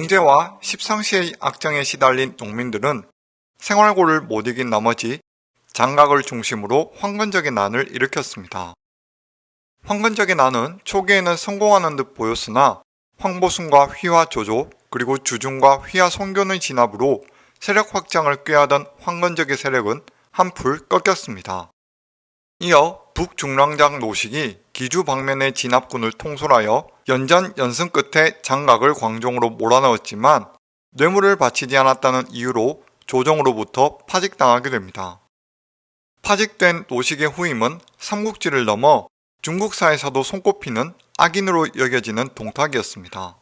영제와 십상시의 악정에 시달린 농민들은 생활고를 못 이긴 나머지 장각을 중심으로 황건적의 난을 일으켰습니다. 황건적의 난은 초기에는 성공하는 듯 보였으나 황보순과 휘하 조조 그리고 주중과 휘하 송교의 진압으로 세력 확장을 꾀하던 황건적의 세력은 한풀 꺾였습니다. 이어 북중랑장 노식이 기주 방면의 진압군을 통솔하여 연전 연승 끝에 장각을 광종으로 몰아넣었지만 뇌물을 바치지 않았다는 이유로 조정으로부터 파직당하게 됩니다. 파직된 노식의 후임은 삼국지를 넘어 중국사에서도 손꼽히는 악인으로 여겨지는 동탁이었습니다.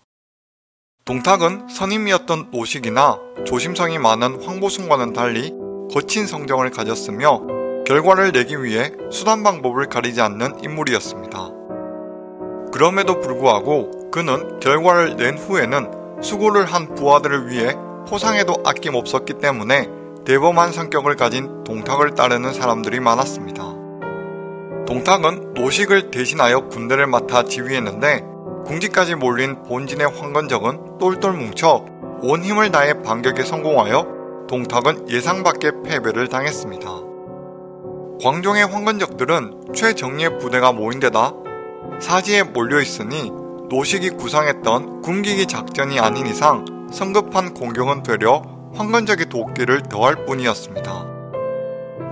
동탁은 선임이었던 노식이나 조심성이 많은 황보순과는 달리 거친 성정을 가졌으며 결과를 내기 위해 수단 방법을 가리지 않는 인물이었습니다. 그럼에도 불구하고 그는 결과를 낸 후에는 수고를 한 부하들을 위해 포상에도 아낌없었기 때문에 대범한 성격을 가진 동탁을 따르는 사람들이 많았습니다. 동탁은 노식을 대신하여 군대를 맡아 지휘했는데 궁지까지 몰린 본진의 황건적은 똘똘 뭉쳐 온 힘을 다해 반격에 성공하여 동탁은 예상 밖의 패배를 당했습니다. 광종의 황건적들은 최정예 부대가 모인 데다 사지에 몰려있으니 노식이 구상했던 굶기기 작전이 아닌 이상 성급한 공격은 되려 황건적의 도끼를 더할 뿐이었습니다.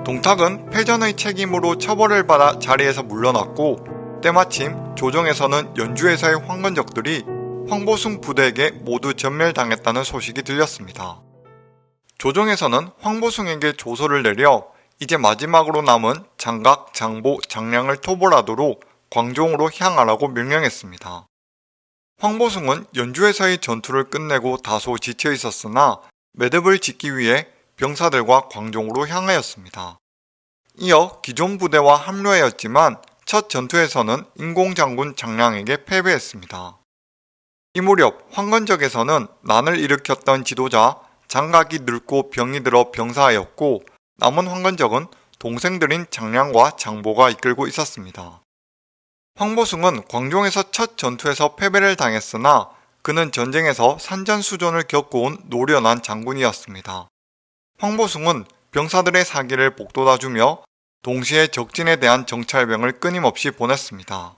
동탁은 패전의 책임으로 처벌을 받아 자리에서 물러났고 때마침 조정에서는 연주에서의 황건적들이 황보숭 부대에게 모두 전멸당했다는 소식이 들렸습니다. 조정에서는 황보숭에게 조서를 내려 이제 마지막으로 남은 장각, 장보, 장량을 토벌하도록 광종으로 향하라고 명령했습니다. 황보숭은 연주에서의 전투를 끝내고 다소 지쳐 있었으나 매듭을 짓기 위해 병사들과 광종으로 향하였습니다. 이어 기존 부대와 합류하였지만 첫 전투에서는 인공장군 장량에게 패배했습니다. 이 무렵 황건적에서는 난을 일으켰던 지도자 장각이 늙고 병이 들어 병사하였고 남은 황건적은 동생들인 장량과 장보가 이끌고 있었습니다. 황보숭은 광종에서 첫 전투에서 패배를 당했으나 그는 전쟁에서 산전수전을 겪어온 노련한 장군이었습니다. 황보숭은 병사들의 사기를 복돋아주며 동시에 적진에 대한 정찰병을 끊임없이 보냈습니다.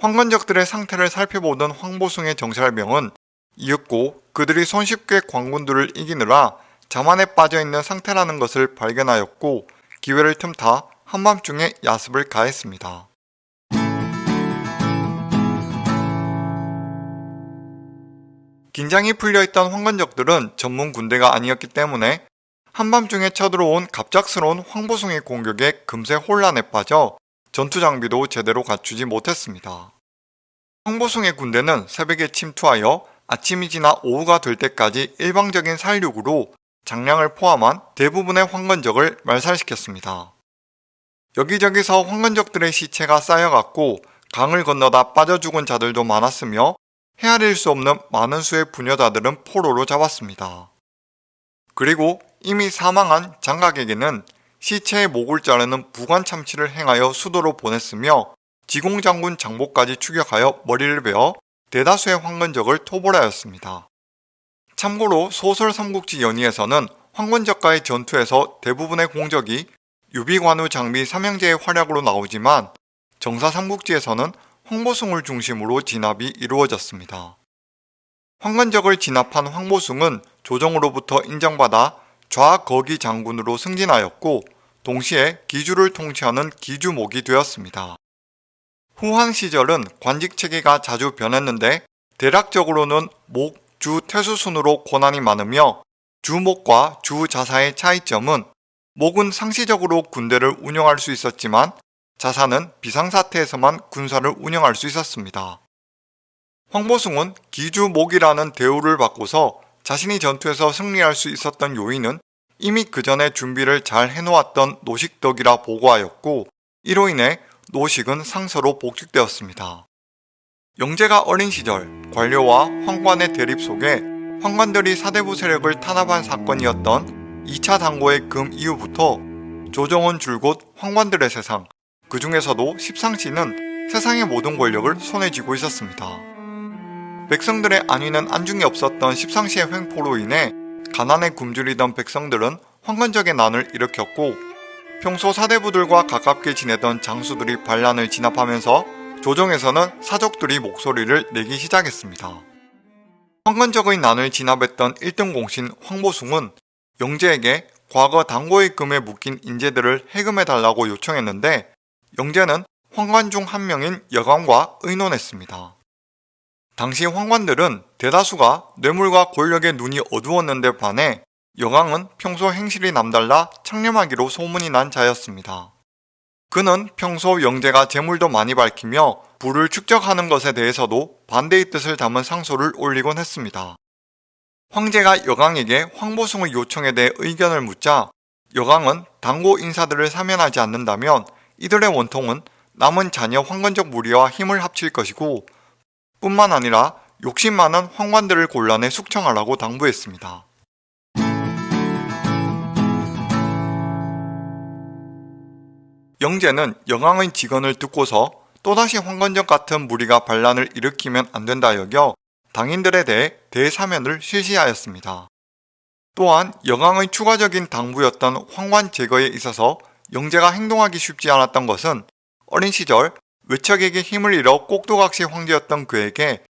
황건적들의 상태를 살펴보던 황보숭의 정찰병은 이윽고 그들이 손쉽게 광군들을 이기느라 자만에 빠져있는 상태라는 것을 발견하였고 기회를 틈타 한밤중에 야습을 가했습니다. 긴장이 풀려있던 황건적들은 전문 군대가 아니었기 때문에 한밤중에 쳐들어온 갑작스러운 황보숭의 공격에 금세 혼란에 빠져 전투 장비도 제대로 갖추지 못했습니다. 황보숭의 군대는 새벽에 침투하여 아침이 지나 오후가 될 때까지 일방적인 살육으로 장량을 포함한 대부분의 황건적을 말살시켰습니다. 여기저기서 황건적들의 시체가 쌓여갔고 강을 건너다 빠져 죽은 자들도 많았으며 헤아릴 수 없는 많은 수의 부녀자들은 포로로 잡았습니다. 그리고 이미 사망한 장각에게는 시체의 목을 자르는 부관 참치를 행하여 수도로 보냈으며 지공장군 장보까지 추격하여 머리를 베어 대다수의 황건적을 토벌하였습니다. 참고로 소설 삼국지 연의에서는 황건적과의 전투에서 대부분의 공적이 유비관우 장비 삼형제의 활약으로 나오지만 정사 삼국지에서는 황보숭을 중심으로 진압이 이루어졌습니다. 황건적을 진압한 황보숭은 조정으로부터 인정받아 좌거기 장군으로 승진하였고 동시에 기주를 통치하는 기주목이 되었습니다. 후한 시절은 관직 체계가 자주 변했는데 대략적으로는 목, 주, 태수 순으로 권한이 많으며 주목과 주자사의 차이점은 목은 상시적으로 군대를 운영할 수 있었지만 자사는 비상사태에서만 군사를 운영할 수 있었습니다. 황보숭은 기주목이라는 대우를 받고서 자신이 전투에서 승리할 수 있었던 요인은 이미 그 전에 준비를 잘 해놓았던 노식덕이라 보고하였고 이로 인해 노식은 상서로 복직되었습니다. 영재가 어린 시절 관료와 황관의 대립 속에 황관들이 사대부 세력을 탄압한 사건이었던 2차 당고의 금 이후부터 조정은 줄곧 황관들의 세상, 그 중에서도 십상시는 세상의 모든 권력을 손에 쥐고 있었습니다. 백성들의 안위는 안중에 없었던 십상시의 횡포로 인해 가난에 굶주리던 백성들은 황건적의 난을 일으켰고 평소 사대부들과 가깝게 지내던 장수들이 반란을 진압하면서 조정에서는 사족들이 목소리를 내기 시작했습니다. 황건적의 난을 진압했던 1등 공신 황보숭은 영재에게 과거 당고의 금에 묶인 인재들을 해금해달라고 요청했는데 영재는 황관 중 한 명인 여관과 의논했습니다. 당시 황관들은 대다수가 뇌물과 권력의 눈이 어두웠는데 반해 여강은 평소 행실이 남달라 창념하기로 소문이 난 자였습니다. 그는 평소 영재가 재물도 많이 밝히며 부를 축적하는 것에 대해서도 반대의 뜻을 담은 상소를 올리곤 했습니다. 황제가 여강에게 황보숭의 요청에 대해 의견을 묻자 여강은 당고 인사들을 사면하지 않는다면 이들의 원통은 남은 자녀 황건적 무리와 힘을 합칠 것이고 뿐만 아니라 욕심 많은 황관들을 곤란해 숙청하라고 당부했습니다. 영재는 영왕의 직언을 듣고서 또다시 황건적 같은 무리가 반란을 일으키면 안 된다 여겨 당인들에 대해 대사면을 실시하였습니다. 또한 영왕의 추가적인 당부였던 황관 제거에 있어서 영재가 행동하기 쉽지 않았던 것은 어린 시절 외척에게 힘을 잃어 꼭두각시 황제였던 그에게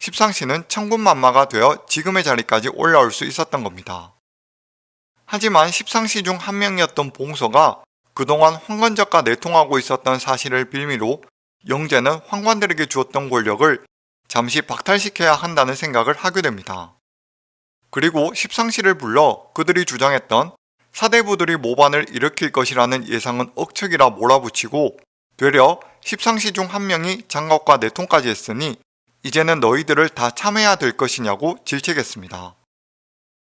십상시는 천군만마가 되어 지금의 자리까지 올라올 수 있었던 겁니다. 하지만 십상시 중한 명이었던 봉서가 그동안 황건적과 내통하고 있었던 사실을 빌미로 영재는 황관들에게 주었던 권력을 잠시 박탈시켜야 한다는 생각을 하게 됩니다. 그리고 십상시를 불러 그들이 주장했던 사대부들이 모반을 일으킬 것이라는 예상은 억측이라 몰아붙이고 되려 십상시 중 한 명이 장갑과 내통까지 했으니 이제는 너희들을 다 참해야 될 것이냐고 질책했습니다.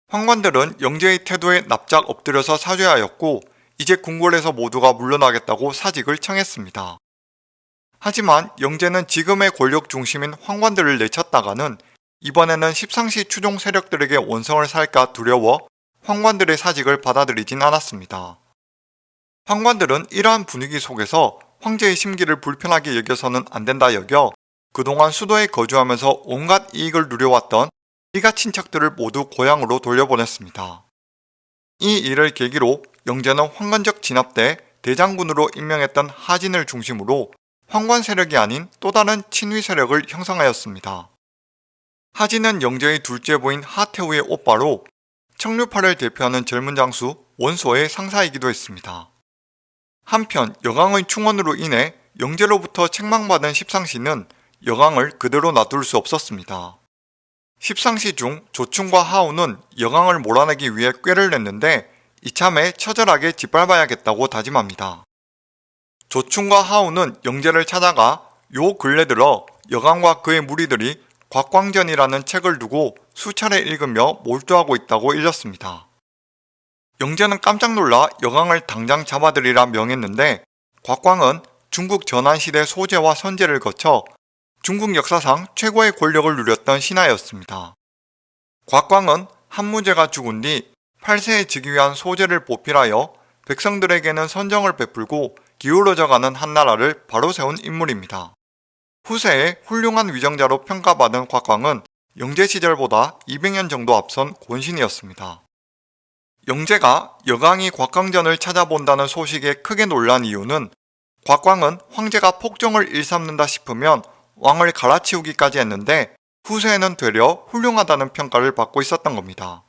황관들은 영재의 태도에 납작 엎드려서 사죄하였고 이제 궁궐에서 모두가 물러나겠다고 사직을 청했습니다. 하지만 영재는 지금의 권력 중심인 황관들을 내쳤다가는 이번에는 십상시 추종 세력들에게 원성을 살까 두려워 황관들의 사직을 받아들이진 않았습니다. 황관들은 이러한 분위기 속에서 황제의 심기를 불편하게 여겨서는 안 된다 여겨 그동안 수도에 거주하면서 온갖 이익을 누려왔던 이가 친척들을 모두 고향으로 돌려보냈습니다. 이 일을 계기로 영재는 황건적 진압 때 대장군으로 임명했던 하진을 중심으로 황관 세력이 아닌 또 다른 친위 세력을 형성하였습니다. 하진은 영재의 둘째 부인 하태우의 오빠로 청류파를 대표하는 젊은 장수 원소의 상사이기도 했습니다. 한편 여강의 충원으로 인해 영재로부터 책망받은 십상시는 여강을 그대로 놔둘 수 없었습니다. 십상시 중 조충과 하우는 여강을 몰아내기 위해 꾀를 냈는데 이참에 처절하게 짓밟아야겠다고 다짐합니다. 조충과 하우는 영재를 찾아가 요 근래 들어 여강과 그의 무리들이 곽광전이라는 책을 두고 수차례 읽으며 몰두하고 있다고 일렀습니다. 영재는 깜짝 놀라 여강을 당장 잡아들이라 명했는데 곽광은 중국 전환시대 소재와 선제를 거쳐 중국 역사상 최고의 권력을 누렸던 신하였습니다. 곽광은 한무제가 죽은 뒤 8세에 즉위 한 소재를 보필하여 백성들에게는 선정을 베풀고 기울어져가는 한나라를 바로 세운 인물입니다. 후세에 훌륭한 위정자로 평가받은 곽광은 영재 시절보다 200년 정도 앞선 권신이었습니다. 영재가 여강이 곽광전을 찾아본다는 소식에 크게 놀란 이유는 곽광은 황제가 폭정을 일삼는다 싶으면 왕을 갈아치우기까지 했는데 후세에는 되려 훌륭하다는 평가를 받고 있었던 겁니다.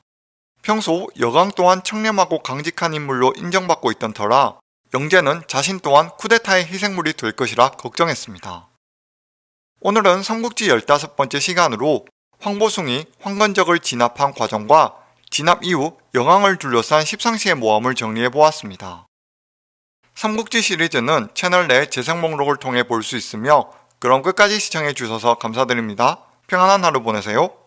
평소 여강 또한 청렴하고 강직한 인물로 인정받고 있던 터라 영재는 자신 또한 쿠데타의 희생물이 될 것이라 걱정했습니다. 오늘은 삼국지 15번째 시간으로 황보숭이 황건적을 진압한 과정과 진압 이후 영왕을 둘러싼 십상시의 모험을 정리해보았습니다. 삼국지 시리즈는 채널 내 재생 목록을 통해 볼 수 있으며 그럼 끝까지 시청해 주셔서 감사드립니다. 평안한 하루 보내세요.